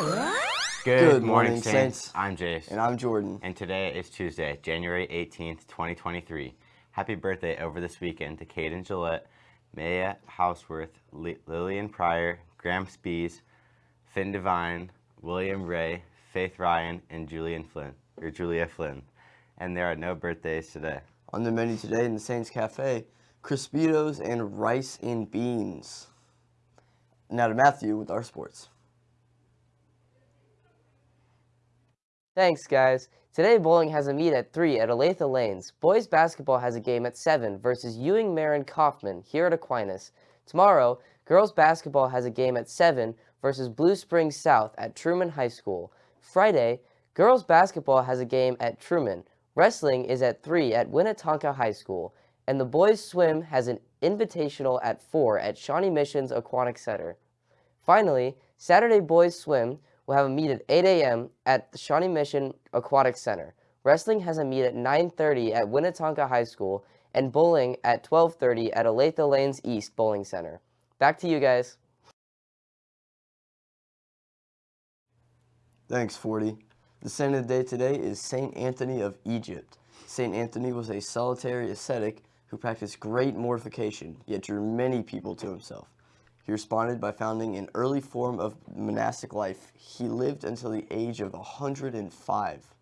Good, Good morning, morning, Saints. Saints. I'm Jace. And I'm Jordan. And today is Tuesday, January 18th, 2023. Happy birthday over this weekend to Caden Gillette, Maya Houseworth, Li- Lillian Pryor, Graham Spees, Finn Devine, William Ray, Faith Ryan, and Julian Flynn, or Julia Flynn. And there are no birthdays today. On the menu today in the Saints Cafe, Crispitos and rice and beans. Now to Matthew with our sports. Thanks, guys. Today, bowling has a meet at 3 at Olathe Lanes. Boys basketball has a game at 7 versus Ewing Marion Kauffman here at Aquinas. Tomorrow, girls basketball has a game at 7 versus Blue Springs South at Truman High School. Friday, girls basketball has a game at Truman. Wrestling is at 3 at Winnetonka High School. And the boys swim has an invitational at 4 at Shawnee Missions Aquatic Center. Finally, Saturday boys swim will have a meet at 8 a.m. at the Shawnee Mission Aquatic Center. Wrestling has a meet at 9.30 at Winnetonka High School and bowling at 12.30 at Olathe Lanes East Bowling Center. Back to you guys. Thanks, 40. The saint of the day today is Saint Anthony of Egypt. Saint Anthony was a solitary ascetic who practiced great mortification, yet drew many people to himself. He responded by founding an early form of monastic life. He lived until the age of 105.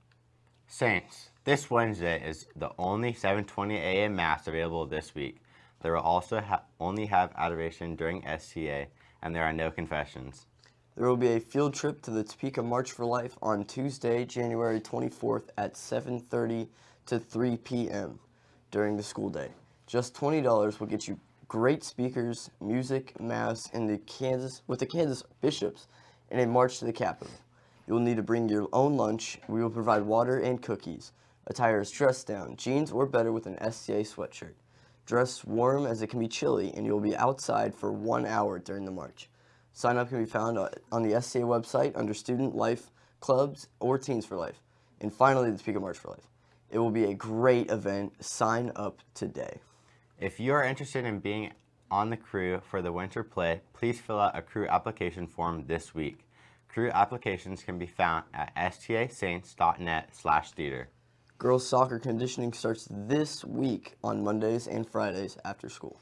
Saints, this Wednesday is the only 7:20 a.m. mass available this week. There will also ha- only have adoration during STA, and there are no confessions. There will be a field trip to the Topeka March for Life on Tuesday, January 24th at 7:30 to 3 p.m. during the school day. Just $20 will get you great speakers, music, mass, and the Kansas with the Kansas bishops and a march to the Capitol. You will need to bring your own lunch. We will provide water and cookies. Attire is dress down, jeans or better with an STA sweatshirt. Dress warm as it can be chilly, and you will be outside for one hour during the march. Sign up can be found on the STA website under Student Life Clubs or Teens for Life. And finally, the Topeka March for Life. It will be a great event. Sign up today. If you are interested in being on the crew for the winter play, please fill out a crew application form this week. Crew applications can be found at stasaints.net slash theater. Girls soccer conditioning starts this week on Mondays and Fridays after school.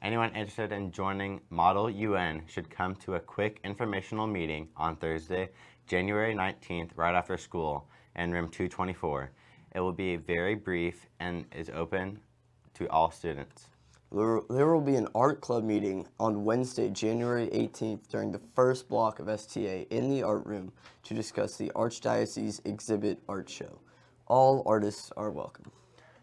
Anyone interested in joining Model UN should come to a quick informational meeting on Thursday, January 19th, right after school in room 224. It will be very brief and is open to all students. There will be an art club meeting on Wednesday, January 18th during the first block of STA in the art room to discuss the Archdiocese exhibit art show. All artists are welcome.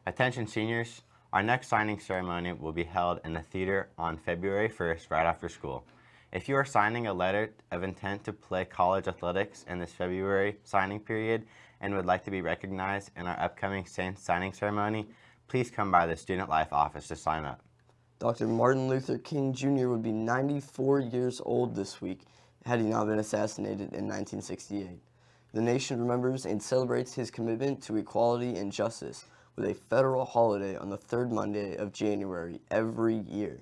Attention seniors, our next signing ceremony will be held in the theater on February 1st right after school. If you are signing a letter of intent to play college athletics in this February signing period and would like to be recognized in our upcoming Saints signing ceremony, please come by the Student Life office to sign up. Dr. Martin Luther King Jr. would be 94 years old this week had he not been assassinated in 1968. The nation remembers and celebrates his commitment to equality and justice with a federal holiday on the third Monday of January every year.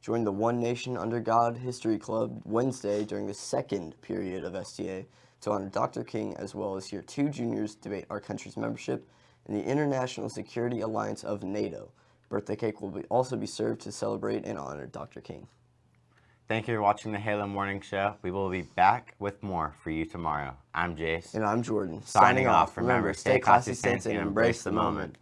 Join the One Nation Under God History Club Wednesday during the second period of STA to honor Dr. King as well as hear two juniors debate our country's membership in the International Security Alliance of NATO. Birthday cake will be, also be served to celebrate and honor Dr. King. Thank you for watching the Halo Morning Show. We will be back with more for you tomorrow. I'm Jace. And I'm Jordan. Signing off. Remember, stay classy, Saints, and embrace the moment.